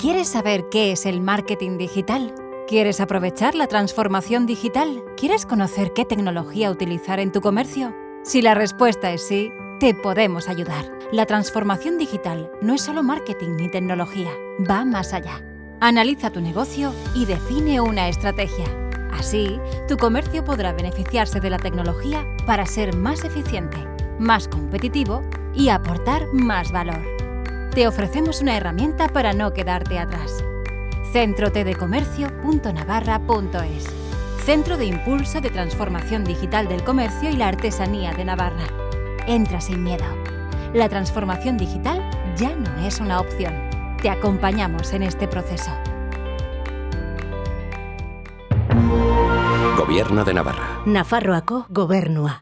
¿Quieres saber qué es el marketing digital? ¿Quieres aprovechar la transformación digital? ¿Quieres conocer qué tecnología utilizar en tu comercio? Si la respuesta es sí, te podemos ayudar. La transformación digital no es solo marketing ni tecnología, va más allá. Analiza tu negocio y define una estrategia. Así, tu comercio podrá beneficiarse de la tecnología para ser más eficiente, más competitivo y aportar más valor. Te ofrecemos una herramienta para no quedarte atrás. centrotedecomercio.navarra.es Centro de Impulso de Transformación Digital del Comercio y la Artesanía de Navarra. Entra sin miedo. La transformación digital ya no es una opción. Te acompañamos en este proceso. Gobierno de Navarra. Nafarroako gobernua.